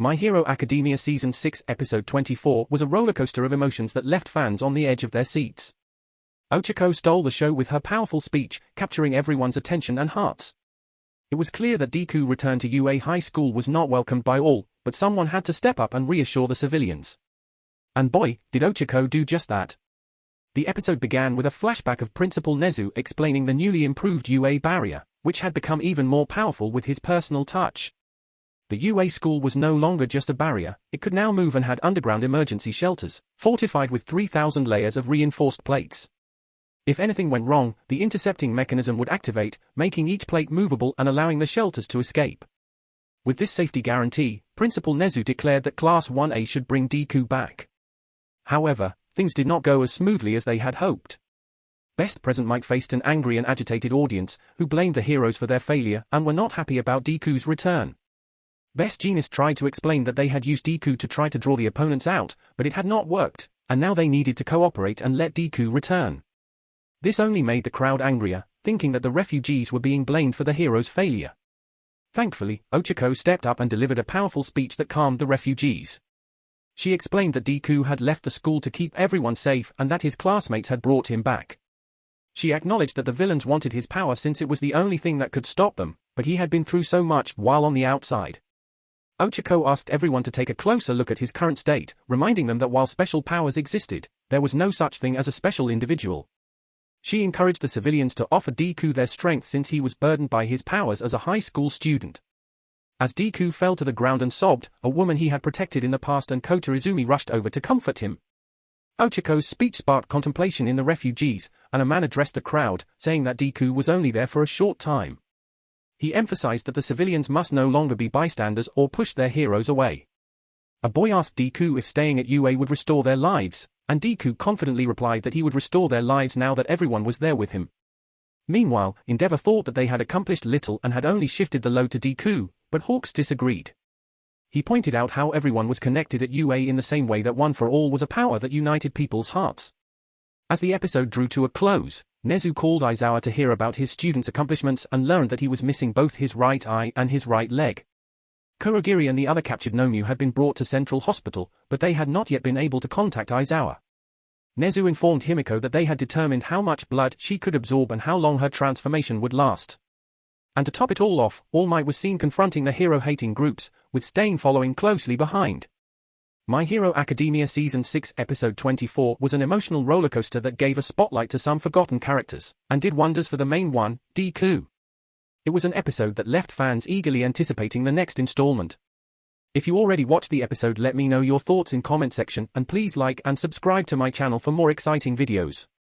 My Hero Academia Season 6 Episode 24 was a rollercoaster of emotions that left fans on the edge of their seats. Ochako stole the show with her powerful speech, capturing everyone's attention and hearts. It was clear that Deku return to UA High School was not welcomed by all, but someone had to step up and reassure the civilians. And boy, did Ochako do just that. The episode began with a flashback of Principal Nezu explaining the newly improved UA barrier, which had become even more powerful with his personal touch. The UA school was no longer just a barrier, it could now move and had underground emergency shelters, fortified with 3,000 layers of reinforced plates. If anything went wrong, the intercepting mechanism would activate, making each plate movable and allowing the shelters to escape. With this safety guarantee, Principal Nezu declared that Class 1A should bring Deku back. However, things did not go as smoothly as they had hoped. Best Present Mic faced an angry and agitated audience, who blamed the heroes for their failure and were not happy about Deku's return. Best Jeanist tried to explain that they had used Deku to try to draw the opponents out, but it had not worked, and now they needed to cooperate and let Deku return. This only made the crowd angrier, thinking that the refugees were being blamed for the hero's failure. Thankfully, Ochako stepped up and delivered a powerful speech that calmed the refugees. She explained that Deku had left the school to keep everyone safe and that his classmates had brought him back. She acknowledged that the villains wanted his power since it was the only thing that could stop them, but he had been through so much while on the outside. Ochako asked everyone to take a closer look at his current state, reminding them that while special powers existed, there was no such thing as a special individual. She encouraged the civilians to offer Deku their strength since he was burdened by his powers as a high school student. As Deku fell to the ground and sobbed, a woman he had protected in the past and Kota Izumi rushed over to comfort him. Ochako's speech sparked contemplation in the refugees, and a man addressed the crowd, saying that Deku was only there for a short time. He emphasized that the civilians must no longer be bystanders or push their heroes away. A boy asked Deku if staying at UA would restore their lives, and Deku confidently replied that he would restore their lives now that everyone was there with him. Meanwhile, Endeavor thought that they had accomplished little and had only shifted the load to Deku, but Hawks disagreed. He pointed out how everyone was connected at UA in the same way that One for All was a power that united people's hearts. As the episode drew to a close, Nezu called Aizawa to hear about his student's accomplishments and learned that he was missing both his right eye and his right leg. Kurogiri and the other captured Nomu had been brought to Central Hospital, but they had not yet been able to contact Aizawa. Nezu informed Himiko that they had determined how much blood she could absorb and how long her transformation would last. And to top it all off, All Might was seen confronting the hero-hating groups, with Stain following closely behind. My Hero Academia Season 6 Episode 24 was an emotional rollercoaster that gave a spotlight to some forgotten characters, and did wonders for the main one, Deku. It was an episode that left fans eagerly anticipating the next installment. If you already watched the episode let me know your thoughts in comment section and please like and subscribe to my channel for more exciting videos.